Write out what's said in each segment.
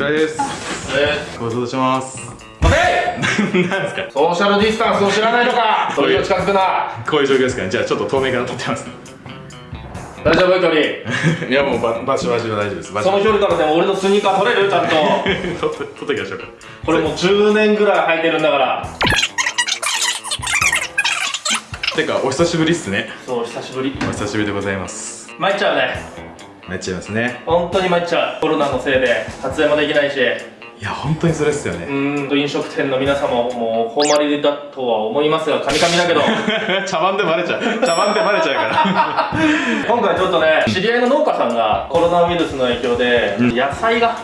疲れです。えご無沙汰します。待て！なんですか？ソーシャルディスタンスを知らないのかそれを近づくな。こういう状況ですかね。じゃあちょっと遠目から撮ってます。大丈夫？距離いやもうば場所場所は大丈夫です。その距離からでも俺のスニーカー取れる？ちゃんと。撮って撮っていきましょうか。これもう10年ぐらい履いてるんだから。てかお久しぶりっすね。そう久しぶり。お久しぶりでございます。参っちゃうねなっちゃいますね。本当に参っちゃうコロナのせいで撮影もできないし。いや本当にそれっすようね。ーんと飲食店の皆様もう本まりだとは思いますがカミカミだけど。茶番でバレちゃう。茶番でバレちゃうから。今回ちょっとね知り合いの農家さんがコロナウイルスの影響でうん。野菜が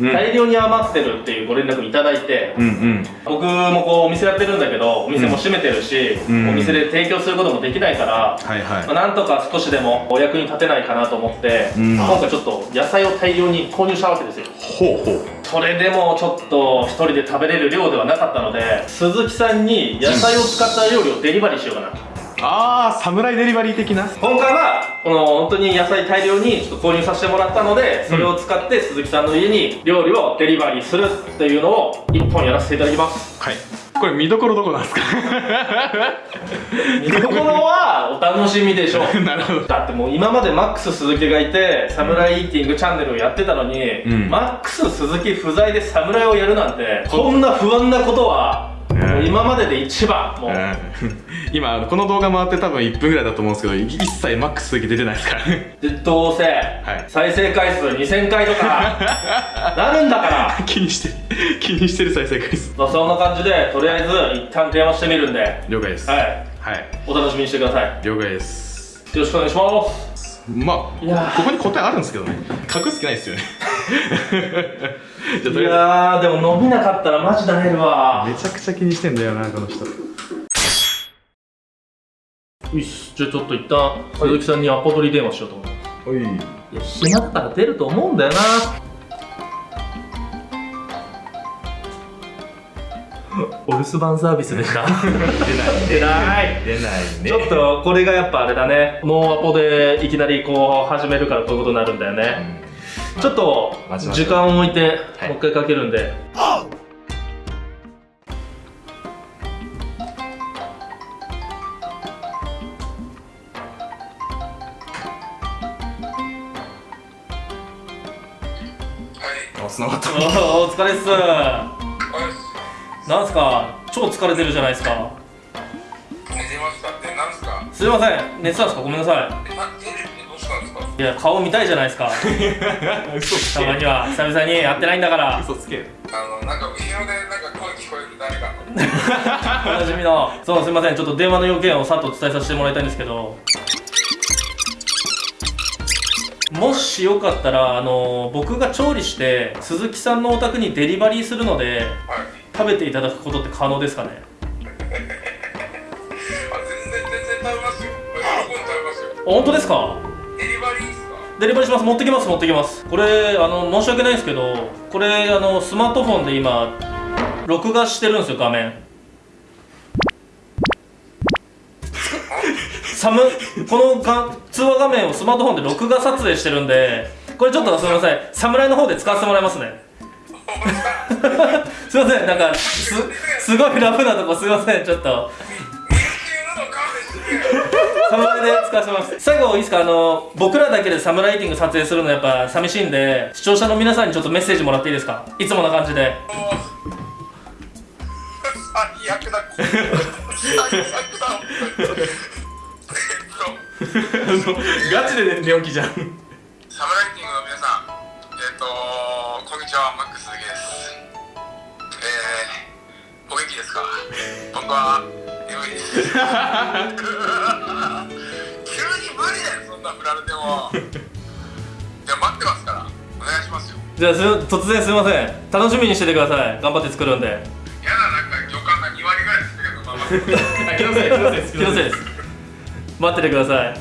うん。大量に余ってるっていうご連絡いただいて、うんうん。僕もこうお店やってるんだけどお店も閉めてるし、うん。お店で提供することもできないから、はいはい。まあ、なんとか少しでもお役に立てないかなと思って、うん。今回ちょっと野菜を大量に購入したわけですよ。ほうほう。それでもちょっと一人で食べれる量ではなかったので鈴木さんに野菜を使った料理をデリバリーしようかな。とああ侍デリバリー的な？今回はこの本当に野菜大量にちょっと購入させてもらったのでそれを使って鈴木さんの家に料理をデリバリーするっていうのを一本やらせていただきます。はい。これ見どころどこなんですか？見どころはお楽しみでしょう。なるほど。だってもう今までマックス鈴木がいてサムライイーティングチャンネルをやってたのに、うん。マックス鈴木不在でサムライをやるなんてこんな不安なことは、今までで一番もう、うん 今この動画回って多分1分ぐらいだと思うんですけどい一切マックスだけ出てないですからどうせ、い。再生回数2000回とか なるんだから。気にしてる気にしてる再生回数。まあそんな感じでとりあえず一旦電話してみるんで。はい了解です。はい。お楽しみにしてください。よ了解です。ろしくお願いします。まあここに答えあるんですけどね。隠す気ないですよねいやーでも伸びなかったらマジだねるわめちゃくちゃ気にしてんだよなこの人。よしじゃあちょっと一旦鈴木さんにアポ取り電話しようと思いますおい。いや暇だから出ると思うんだよなお留守番サービスでした出ない。出ない出ないね。ちょっとこれがやっぱあれだね。ノーアポでいきなりこう始めるからこういうことになるんだよね、ちょっと時間を置いてはい。もう一回かけるんで、あ繋がった。おーお疲れっす。なんすか？超疲れてるじゃないですか。寝てました。ってなんすか？すいません。寝てたんですか？ごめんなさいいや顔見たいじゃないですか。嘘つけ。たまには。久々に会ってないんだから。嘘つけ。あのなんか後ろでなんか声聞こえる誰かおなじみの。そうすいません。ちょっと電話の要件をさっと伝えさせてもらいたいんですけど。もしよかったらあの僕が調理して鈴木さんのお宅にデリバリーするのではい。食べていただくことって可能ですかね？あ全然全然全然食べますよ。喜んで食べますよ。本当ですか？デリバリーします。持ってきます持ってきます。これあの申し訳ないんですけどこれあのスマートフォンで今録画してるんですよ画面。サムこの通話画面をスマートフォンで録画撮影してるんでこれちょっとすみません。侍の方で使わせてもらいますね。すいません。なんかすすごいラフなとこすいません。ちょっと。侍で使わせます。最後いいですか？あの僕らだけでサムライティング撮影するのやっぱ寂しいんで視聴者の皆さんにちょっとメッセージもらっていいですか？いつもな感じで。最悪だ。最悪だ。ガチで寝起きじゃんサムライティングの皆さんえっとこんにちはマックス鈴木ですえー、お元気ですか僕は眠いですな振られてもいや待ってますから。お願いしますよ。じゃあす突然すいません。楽しみにしててください。頑張って作るんで。やだなんか旅館が2割ぐらいですけど頑張ってあ気のせい気のせいです気のせいです。待っててください。は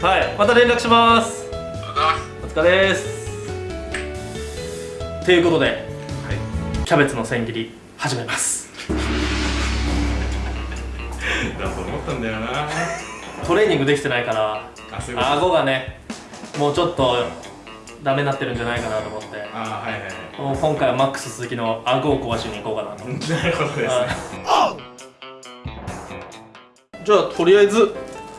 い。はい。また連絡します。お疲れです。ということではい。キャベツの千切り始めます。だと思ったんだよな。トレーニングできてないからあそういうこと。顎がねもうちょっとダメになってるんじゃないかなと思って。ああはいはいはい。もう今回はマックス鈴木の顎を壊しに行こうかなと。なるほどですね。じゃあとりあえず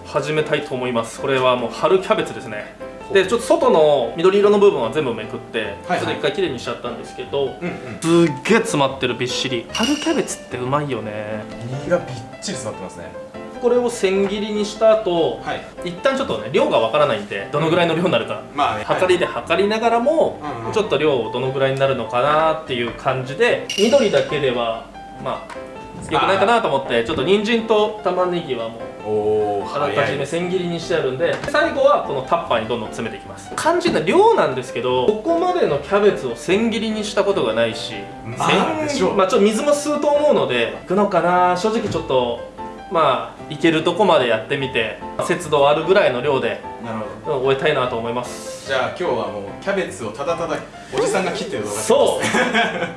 始めたいと思います。これはもう春キャベツですね。でちょっと外の緑色の部分は全部めくって、はいちょっと一回きれいにしちゃったんですけど、うんうん。すっげえ詰まってるびっしり。春キャベツってうまいよね。身がびっちり詰まってますねこれを千切りにした後、はい。一旦ちょっとね量がわからないんでどのぐらいの量になるか、まあね。測りで測りながらも、うんうん。ちょっと量どのぐらいになるのかなっていう感じで緑だけではまあよくないかなと思ってちょっと人参と玉ねぎはもうあらかじめ千切りにしてあるんで最後はこのタッパーにどんどん詰めていきます。肝心な量なんですけどここまでのキャベツを千切りにしたことがないしまあ千でしょう。まあちょっと水も吸うと思うのでいくのかな正直ちょっとまあいけるとこまでやってみて節度あるぐらいの量でなるほど。うん終えたいなと思います。じゃあ今日はもうキャベツをただただおじさんが切ってる動画そ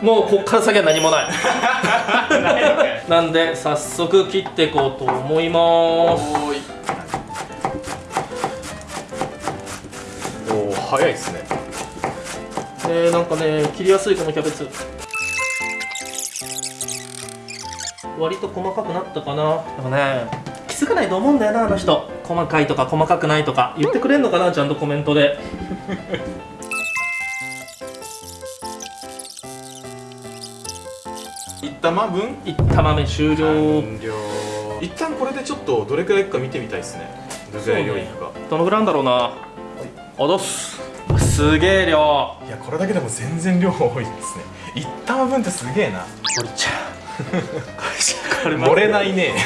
う。もうこっから先は何もない。なんで早速切っていこうと思います。おーい。おー早いですね。えー、なんかね切りやすいこのキャベツ割と細かくなったかな。でもね気づかないと思うんだよなあの人。細かいとか細かくないとか言ってくれんのかなちゃんとコメントで。一玉分？いった豆終了。完了。一旦これでちょっとどれくらいいくか見てみたいですね。どれくらい量いくか、どのぐらいなんだろうな。おどす。すげえ量。いやこれだけでも全然量多いですね。一玉分ってすげえな。おりちゃん 漏れないね。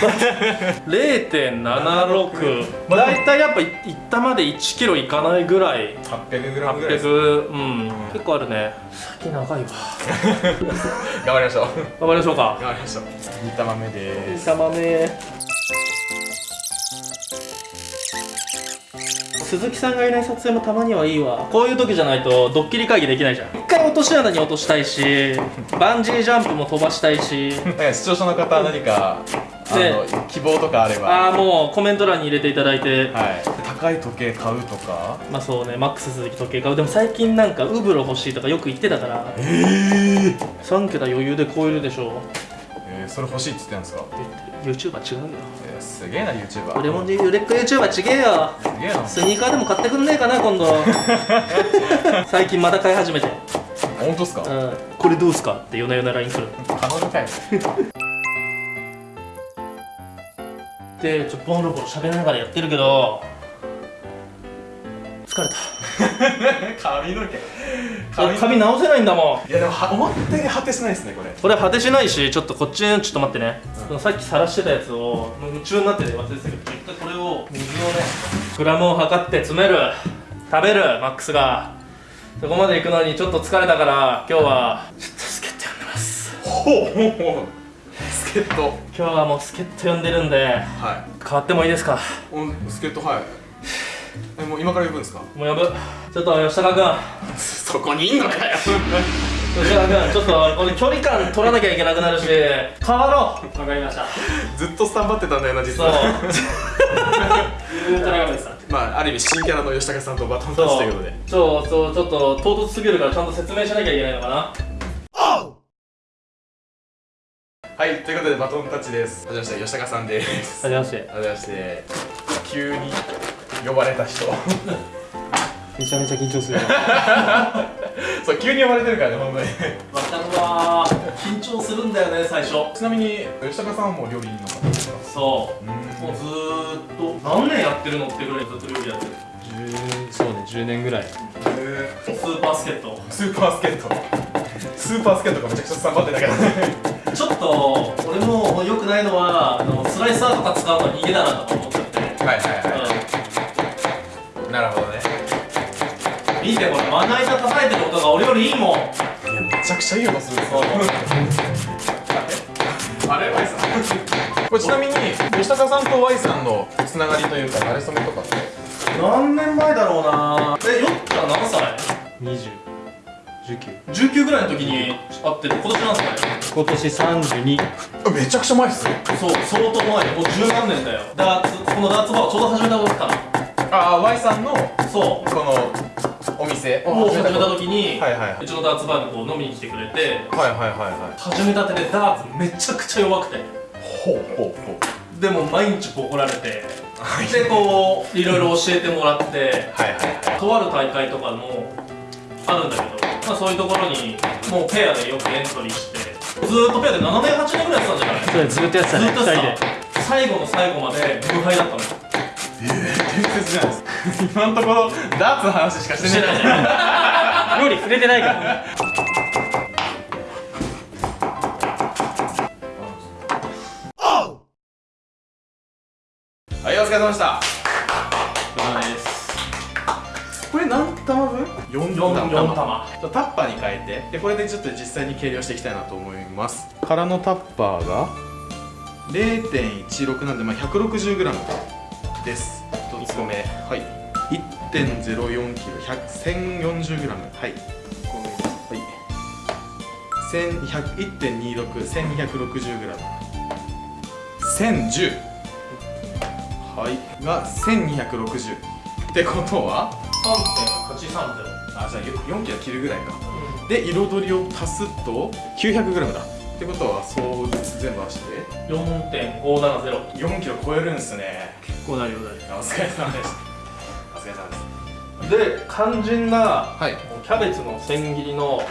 0.76だいたいやっぱいいったまで1キロいかないぐらい。800g ぐらい。です800うん。結構あるね。先長いわ。頑張りましょう。頑張りましょうか。頑張りましょう。煮玉目です。玉目鈴木さんがいない撮影もたまにはいいわ。こういう時じゃないとドッキリ会議できないじゃん。一回落とし穴に落としたいし バンジージャンプも飛ばしたいし。視聴者の方何か希望とかあれば。ああもうコメント欄に入れていただいて。はい。高い時計買うとか？まあそうね。マックス鈴木時計買う。でも最近なんかウブロ欲しいとかよく言ってたから。えー、3桁余裕で超えるでしょえー、それ欲しいって言ってたんですか？YouTuber 違うよ。えー、すげえな YouTuber 俺もね売れっ子 YouTuber ちげえよ。すげえな。スニーカーでも買ってくんねえかな今度。最近また買い始めて、本当っすか？うん、これどうすかって夜な夜な LINE 来る。彼女かよでちょっとボロボロ喋りながらやってるけど。疲れた。髪の毛髪直せないんだもん。いやでもは思ったより果てしないですねこれ。これ果てしないしちょっとこっちちょっと待ってね、そのさっき晒してたやつを夢中になってて忘れてたけど一回これを水をねグラムを測って詰める。食べるマックスが。そこまで行くのにちょっと疲れたから今日はちょっと助っ人呼んでます。ほうほうほう。助っ人今日はもう助っ人呼んでるんでは変わってもいいですか？助っ人はいえもう今から呼ぶんですか？もう呼ぶ。ちょっと吉高君。そこにいんのかよ。吉高君ちょっと俺距離感取らなきゃいけなくなるし。変わろう。わかりました。ずっとスタンバってたんだよな実そう。はまあある意味新キャラの吉高さんとバトンタッチということで。そうそうちょっと唐突すぎるからちゃんと説明しなきゃいけないのかな。はいということでバトンタッチです。はじめまして吉高さんです。はじめまして。はじめまして。急に呼ばれた人。めちゃめちゃ緊張する。そう急に呼ばれてるからねほんまに。わかるわ緊張するんだよね最初。ちなみに吉高さんはもう料理の方ですか？そう。うん。もうずーっと何年やってるのってぐらいずっと料理やってるそうね10年ぐらい。えスーパー助っ人ースーパースケート。スーパースケートがめちゃくちゃスタンバってたからね。ちょっと俺も良くないのはあのスライサーとか使うの逃げだなとか思っちゃって、はいはい。うんなるほどね。見てこれまな板叩いてる音が俺よりいいもん。いやめちゃくちゃいい音する。そうあれ Y さんこれちなみに吉高さんと Y さんのつながりというか慣れ初めとかって？何年前だろうな。えよっちゃん何歳2019 19ぐらいの時に会ってて今年何歳今年32あめちゃくちゃ前っすよそう相当前よ。もう十何年だよ。ダーツこのダーツバーをちょうど始めた時かなああ Y さんのこそうのお店。を始めた時に、はいはいうちのダーツバーにこう飲みに来てくれてはいはいはいは始めたてでダーツめちゃくちゃ弱くて。いほうほうほう。でも毎日怒られて。でこういろいろ教えてもらって。はいはいはい。とある大会とかもあるんだけど、まあ、そういうところにもうペアでよくエントリーして。ずーっとペアで7年8年ぐらいやってたんじゃない？ずっとやってたね。ずっと2人さで。最後の最後まで無敗だったの。よ伝説じゃないです今のところダーツの話しかしてない料理触れてないからはいお疲れ様でした。そうですこれ何玉分 ?4 玉4玉タッパーに変えてでこれでちょっと実際に計量していきた。いなと思います空のタッパーが0.16なんで、まあ、160g です1つ目はい。1.04kg 1040g はい。はい。1.261260g 1010はい。が1260ってことは？3.830あじゃあ4キロ切るぐらいか。で彩りを足すと 900g だ。ってことはそう全部足して？4.570 4キロ超えるんすね。こうなるようなるお疲れ様でした。お疲れ様です。で肝心なはい。キャベツの千切りの、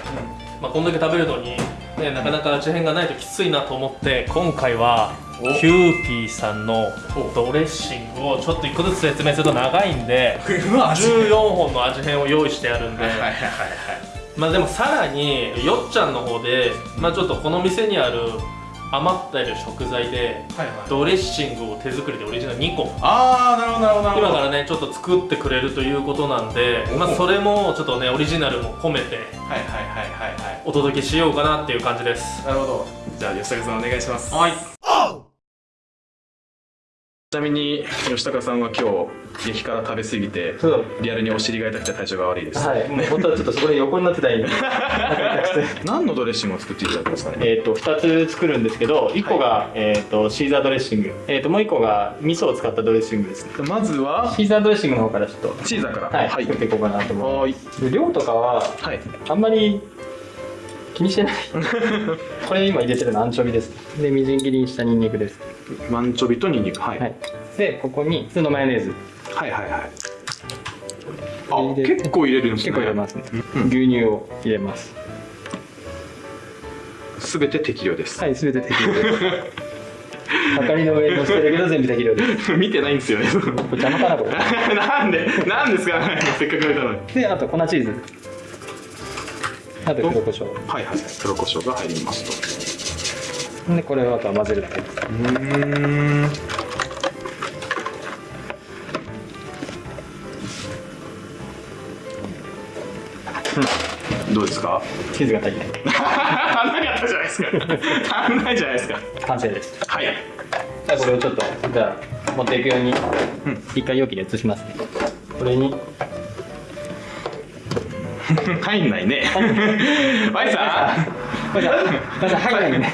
まあ、こんだけ食べるのに、ね、なかなか味変がないときついなと思って今回はお。キューピーさんのお。ドレッシングをちょっと1個ずつ説明すると長いんでうわ味14本の味変を用意してあるんで、はいはいはいはい。まあでもさらによっちゃんの方で、まあ、ちょっとこの店にある余ってる食材ではいはい。ドレッシングを手作りでオリジナル2個。ああなるほどなるほどなるほど。今からねちょっと作ってくれるということなんで、まあ、それもちょっとねオリジナルも込めてはいはいはいはいはい。お届けしようかなっていう感じです。なるほど。じゃあ吉高さんお願いします。はい。ちなみに吉高さんは今日激辛食べ過ぎてリアルにお尻が痛くて体調が悪いです。はい。もう本当はちょっとそこで横になってたらいいの 何のドレッシングを作っていただけますかね？えっと2つ作るんですけど1個が、えっとシーザードレッシング、えっともう1個が味噌を使ったドレッシングです。ねまずは？シーザードレッシングの方からちょっと。チーザーから。はい、はい。作っていこうかなと思はいいます。で量とかははい。あんまり気にしてない。これ今入れてるのアンチョビです。でみじん切りにしたニンニクです、マンチョビとニンニク。はい、はい、でここに普通のマヨネーズ。はいはいはい。あ結構入れるんですね。結構入れますね、うん。牛乳を入れます。すべて適量です、はい全て適量です。はかりの上に乗せてるけど全部適量です。見てないんですよね。邪魔かなこれ。なんでなんですかせっかく入れたのに。であと粉チーズ。あと黒胡椒。はいはい。黒胡椒が入りますとでこれをあとは混ぜるだけです。うん。どうですか？チーズが足りない。足んなかったじゃないですか。足んないじゃないですか。完成です。はい。じゃあこれをちょっとじゃあ持っていくようにうん一回容器に移しますね。これに。入んないね。バイさこれじゃあこれじゃあ入らないよね。ん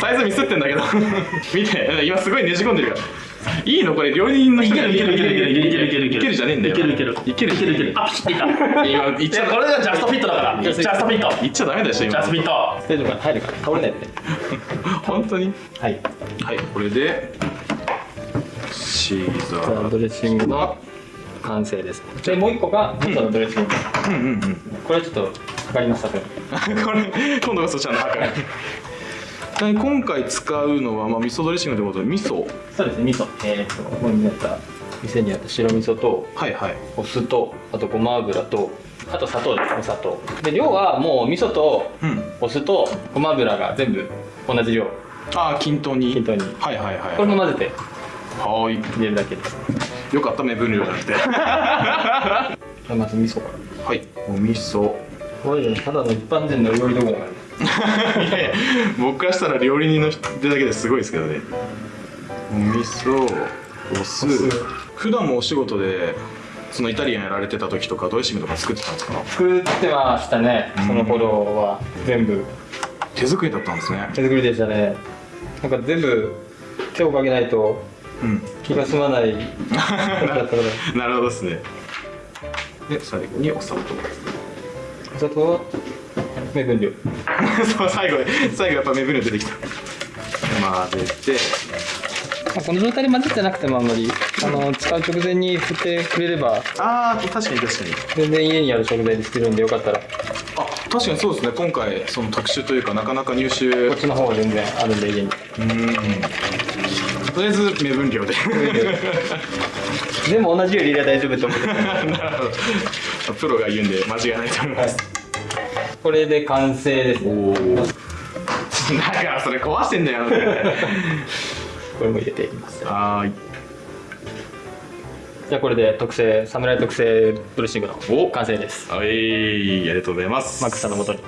サイズミスってんだけど。見て。今すごいねじ込んでるから。いいのこれ料理人の人いけるいけるいけるいけるいけるいけるいけるいけるじゃねえんだよ。いけるいけるいけるいけるいけるあピシッていった今言っいちゃやこれがジャストフィットだからジャストフィット言っちゃダメでしょ今ジャストフィット大丈夫かな入るから倒れないでね本当にはいはいこれでシーザードレッシングの完成ですでもう一個が味噌のドレッシングうんうんうんこれちょっと測りますこれ今度こそちゃんと測るで今回使うのは、まあ、味噌ドレッシングということで味噌？そうですね味噌。えー、っとここにあった店にあった白味噌とはいはい。お酢とあとごま油とあと砂糖ですお砂糖。で量はもう味噌とうん。お酢とごま油が全部同じ量。ああ均等に。均等に。はいはいはいこれも混ぜて。はーい。入れるだけで。すよかったね分量じゃなくて。まず味噌かはい。お味噌。らこれただの一般人の料理道具だからいやいや僕からしたら料理人の人だけですごいですけどね。お味噌お酢。普段もお仕事でそのイタリアンやられてた時とかドレッシングとか作ってたんですか？作ってましたね。その頃は全部。手作りだったんですね。手作りでしたね。なんか全部手をかけないとうん。気が済まない。だったからなるほどですね。で最後にお砂糖。お砂糖は？目分量。そう最後最後やっぱ目分量出てきた。混ぜて。まあこの状態で混ぜてなくてもあんまりあの使う直前に振ってくれればああ確かに確かに。全然家にある食材で作るんでよかったら。こあ確かにそうですね。今回その特殊というかなかなか入手っちの方が全然あるんで家に。うん。とりあえず目分量で。全部同じより入れば大丈夫と思って なるほど。プロが言うんで間違いないと思います、これで完成ですね。だからそれ壊してんだよ。これも入れていきます。はーい。じゃあこれで特製侍特製ドレッシングのお。完成です。はい。ありがとうございます。マックスさんのもとに。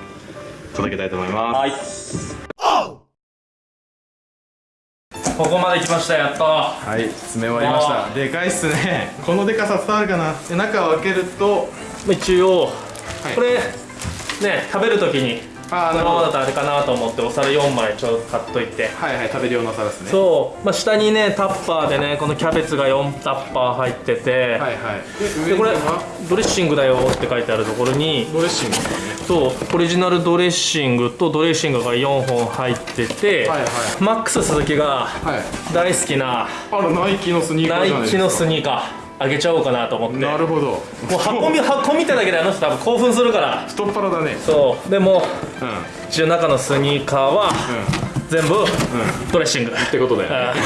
届けたいと思います。はい。ここまで来ました。やっと。はい。詰め終わりました。でかいっすね。このでかさ伝わるかな。で中を開けると。一応、はい。これね食べるときにあーこのままだとあれかなと思ってお皿4枚ちょっと買っといて。はいはい食べる用の皿ですね。そう、まあ、下にねタッパーでねこのキャベツが4タッパー入ってて、はいはい。ででこれドレッシングだよって書いてあるところにドレッシングね。そうオリジナルドレッシングとドレッシングが4本入ってて、はいはい。マックス鈴木がはい。大好きなあらナイキのスニーカーナイキのスニーカーあげちゃおうかなと思って。なるほど。もう箱見箱見ただけであの人多分興奮するから。太っ腹だね。そう。でもうんうん一応中のスニーカーは全部ドレッシング、ってことだよね。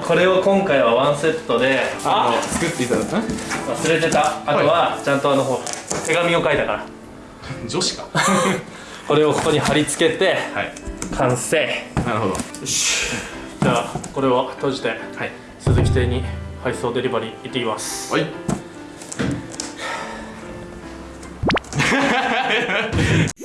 うん。これを今回はワンセットでああの作っていただく？ん忘れてた。あとはちゃんとあのほ手紙を書いたから。女子か。これをここに貼り付けてはい。完成。よなるほど。し。じゃあこれを閉じてはい。鈴木邸に配送デリバリー行ってきます。はい